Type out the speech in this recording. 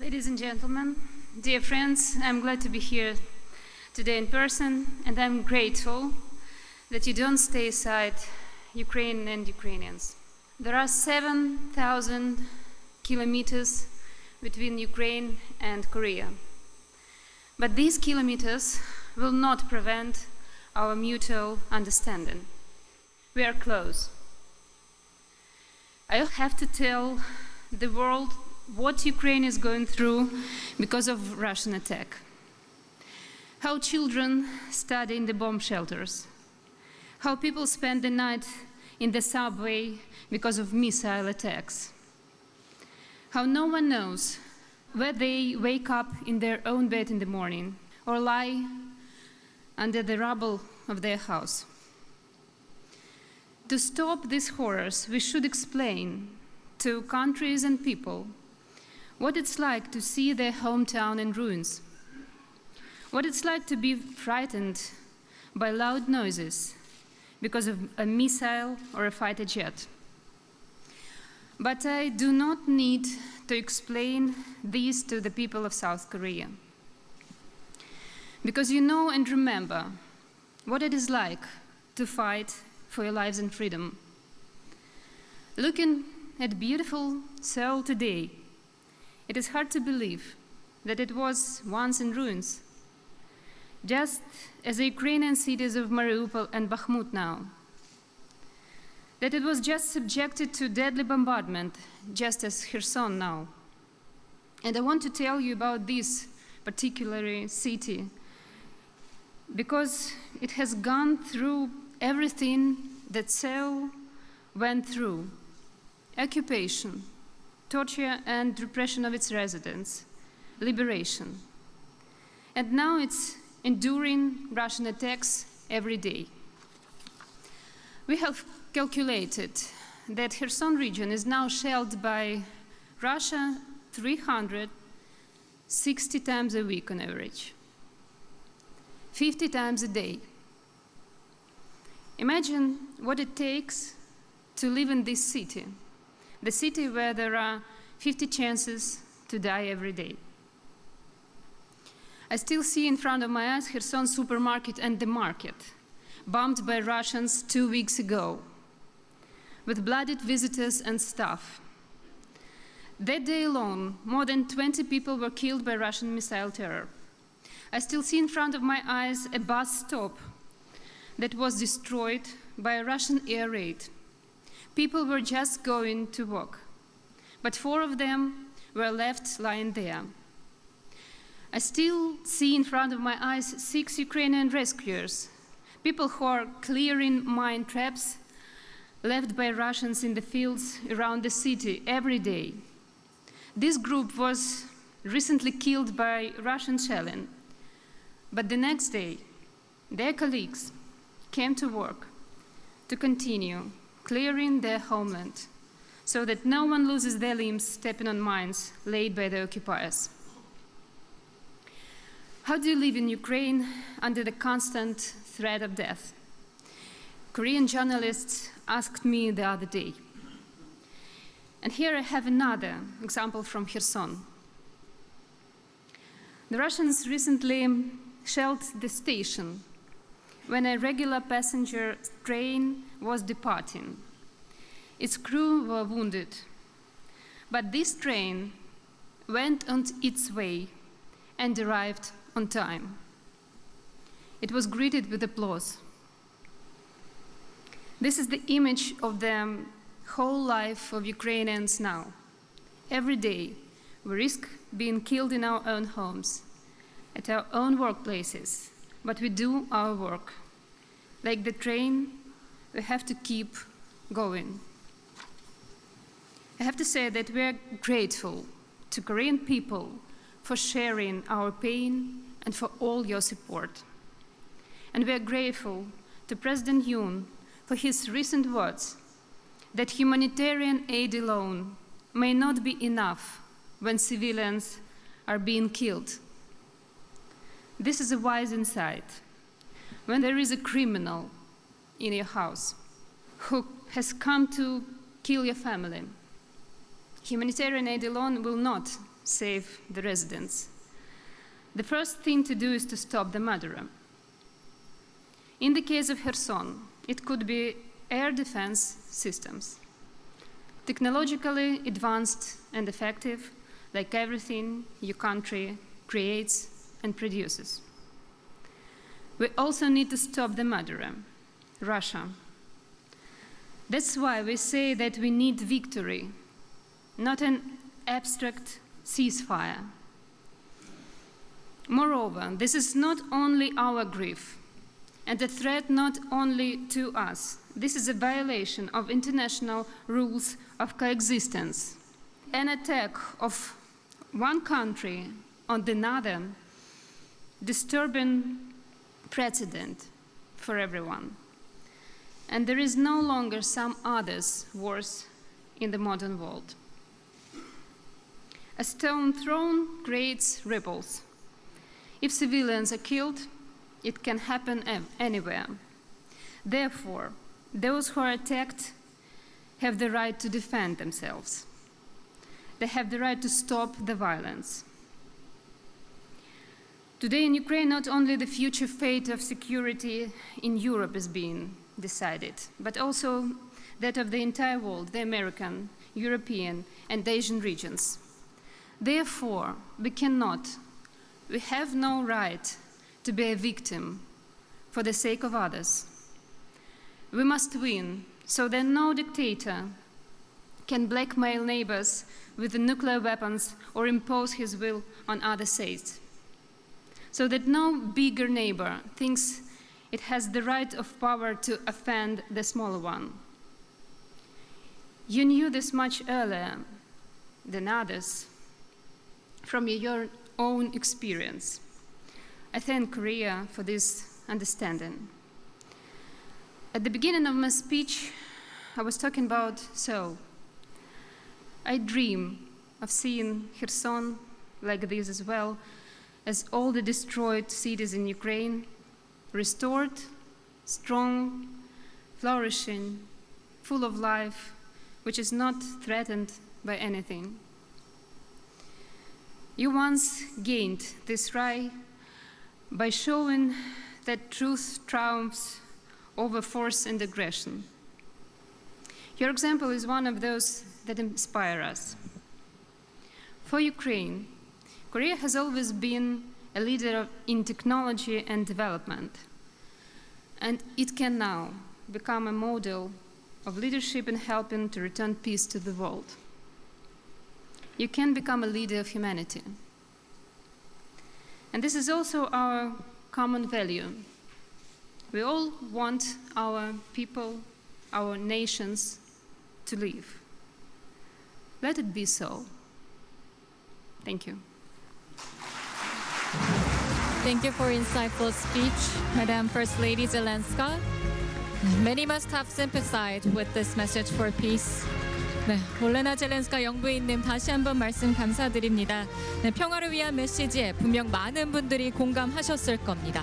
Ladies and gentlemen, dear friends, I'm glad to be here today in person, and I'm grateful that you don't stay aside Ukraine and Ukrainians. There are 7,000 kilometers between Ukraine and Korea. But these kilometers will not prevent our mutual understanding. We are close. I have to tell the world what Ukraine is going through because of Russian attack. How children study in the bomb shelters. How people spend the night in the subway because of missile attacks. How no one knows where they wake up in their own bed in the morning or lie under the rubble of their house. To stop these horrors, we should explain to countries and people what it's like to see their hometown in ruins, what it's like to be frightened by loud noises because of a missile or a fighter jet. But I do not need to explain this to the people of South Korea. Because you know and remember what it is like to fight for your lives and freedom. Looking at beautiful Seoul today, it is hard to believe that it was once in ruins, just as the Ukrainian cities of Mariupol and Bakhmut now. That it was just subjected to deadly bombardment, just as Kherson now. And I want to tell you about this particular uh, city because it has gone through everything that Seoul went through occupation, torture and repression of its residents, liberation. And now it's enduring Russian attacks every day. We have calculated that Kherson region is now shelled by Russia 360 times a week on average, 50 times a day. Imagine what it takes to live in this city the city where there are 50 chances to die every day. I still see in front of my eyes Kherson supermarket and the market, bombed by Russians two weeks ago, with blooded visitors and staff. That day alone, more than 20 people were killed by Russian missile terror. I still see in front of my eyes a bus stop that was destroyed by a Russian air raid People were just going to work, but four of them were left lying there. I still see in front of my eyes six Ukrainian rescuers, people who are clearing mine traps left by Russians in the fields around the city every day. This group was recently killed by Russian shelling, but the next day, their colleagues came to work to continue clearing their homeland so that no one loses their limbs stepping on mines laid by the occupiers. How do you live in Ukraine under the constant threat of death? Korean journalists asked me the other day. And here I have another example from Kherson. The Russians recently shelled the station when a regular passenger train was departing. Its crew were wounded, but this train went on its way and arrived on time. It was greeted with applause. This is the image of the whole life of Ukrainians now. Every day, we risk being killed in our own homes, at our own workplaces, but we do our work. Like the train, we have to keep going. I have to say that we are grateful to Korean people for sharing our pain and for all your support. And we are grateful to President Yoon for his recent words that humanitarian aid alone may not be enough when civilians are being killed. This is a wise insight. When there is a criminal in your house who has come to kill your family, humanitarian aid alone will not save the residents. The first thing to do is to stop the murderer. In the case of Kherson, it could be air defense systems. Technologically advanced and effective, like everything your country creates and produces. We also need to stop the murderer, Russia. That's why we say that we need victory, not an abstract ceasefire. Moreover, this is not only our grief and a threat not only to us, this is a violation of international rules of coexistence. An attack of one country on another, disturbing precedent for everyone. And there is no longer some others worse in the modern world. A stone thrown creates ripples. If civilians are killed, it can happen anywhere. Therefore, those who are attacked have the right to defend themselves. They have the right to stop the violence. Today in Ukraine, not only the future fate of security in Europe is being decided, but also that of the entire world, the American, European, and Asian regions. Therefore, we cannot, we have no right to be a victim for the sake of others. We must win so that no dictator can blackmail neighbors with nuclear weapons or impose his will on other states. So that no bigger neighbor thinks it has the right of power to offend the smaller one. You knew this much earlier than others from your own experience. I thank Korea for this understanding. At the beginning of my speech, I was talking about Seoul. I dream of seeing Kherson like this as well as all the destroyed cities in Ukraine restored, strong, flourishing, full of life, which is not threatened by anything. You once gained this right by showing that truth triumphs over force and aggression. Your example is one of those that inspire us. For Ukraine, Korea has always been a leader in technology and development, and it can now become a model of leadership in helping to return peace to the world. You can become a leader of humanity. And this is also our common value. We all want our people, our nations to live. Let it be so. Thank you. Thank you for insightful speech, Madam First Lady Zelenska. Many must have sympathized with this message for peace. 네, 올레나 젤렌스카 영부인님 다시 한번 말씀 감사드립니다. 네, 평화를 위한 메시지에 분명 많은 분들이 공감하셨을 겁니다.